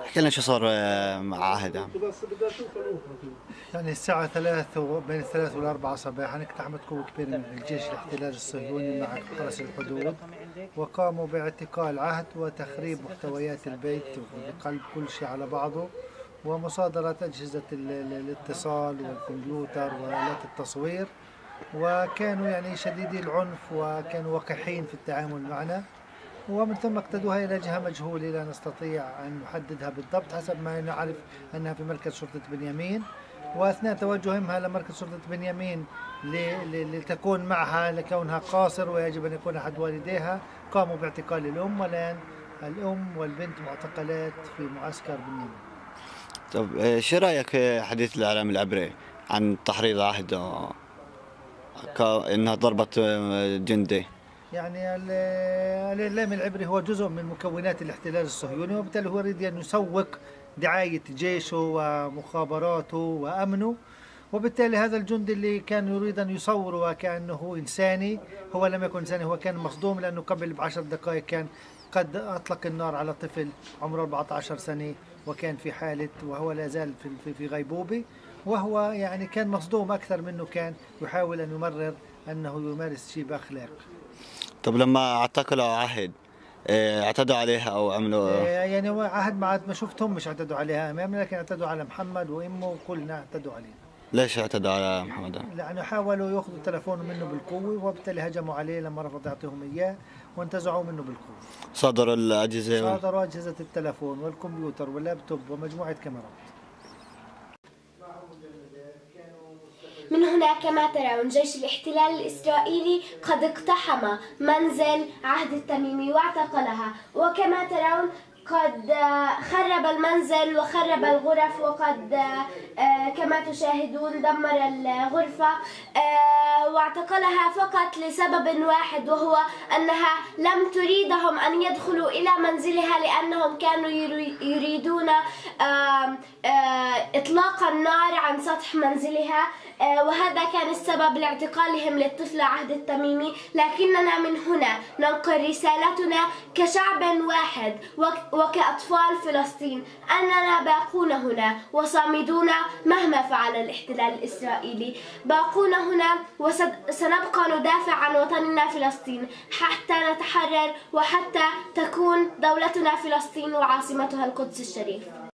احكي لنا شو صار مع عهد. عم يعني الساعة ثلاث بين الثلاث والأربعة صباحا اقتحمت قوة كبيرة من الجيش الاحتلال الصهيوني مع حرس الحدود. وقاموا باعتقال عهد وتخريب محتويات البيت وقلب كل شيء على بعضه ومصادرة أجهزة ال- ال- الاتصال والكمبيوتر وآلات التصوير. وكانوا يعني شديدي العنف وكانوا وقحين في التعامل معنا. ومن ثم اقتدوها إلى جهة مجهولة لا نستطيع أن نحددها بالضبط حسب ما نعرف أنها في مركز شرطة بنيامين. وأثناء توجهها لمركز شرطة بنيامين لتكون معها لكونها قاصر ويجب أن يكون أحد والديها قاموا باعتقال الأم والآن الأم والبنت معتقلات في معسكر بنيامين. طب آه، شو رأيك في حديث الإعلام العبري عن تحريض عهد آه، إنها ضربت آه، جندي؟ يعني ال- الإعلام العبري هو جزء من مكونات الاحتلال الصهيوني وبالتالي هو يريد أن يسوق دعاية جيشه ومخابراته وأمنه. وبالتالي هذا الجندي اللي كان يريد أن يصور وكأنه إنساني هو لم يكن إنساني هو كان مصدوم لأنه قبل بعشر دقائق كان قد أطلق النار على طفل عمره 14 سنة وكان في حالة وهو لا زال في, في, في غيبوبة. وهو يعني كان مصدوم أكثر منه كان يحاول أن يمرر أنه يمارس شيء بأخلاق طب لما اعتقلوا عهد آه، اعتدوا عليها أو عملوا آه، يعني هو عهد ما ما شفتهم مش اعتدوا عليها امامنا لكن اعتدوا على محمد وأمه وكلنا اعتدوا عليه ليش اعتدوا على محمد؟ لأنه حاولوا يأخذوا تلفونه منه بالقوة وبالتالي هجموا عليه لما رفض يعطيهم إياه وانتزعوا منه بالقوة. صدروا الأجهزة صادروا أجهزة التلفون والكمبيوتر واللابتوب ومجموعة كاميرات. هنا كما ترون جيش الاحتلال الإسرائيلي قد اقتحم منزل عهد التميمي واعتقلها. وكما ترون قد آه، خرب المنزل وخرب الغرف وقد آه، كما تشاهدون دمر الغرفة آه، واعتقلها فقط لسبب واحد وهو أنها لم تريدهم أن يدخلوا إلى منزلها لأنهم كانوا يري- يريدون إطلاق النار عن سطح منزلها وهذا كان السبب لاعتقالهم للطفل عهد التميمي لكننا من هنا ننقل رسالتنا كشعب واحد وكأطفال فلسطين أننا باقون هنا وصامدون مهما فعل الاحتلال الإسرائيلي. باقون هنا وسنبقى ندافع عن وطننا فلسطين حتى نتحرر وحتى تكون دولتنا فلسطين وعاصمتها القدس الشريف.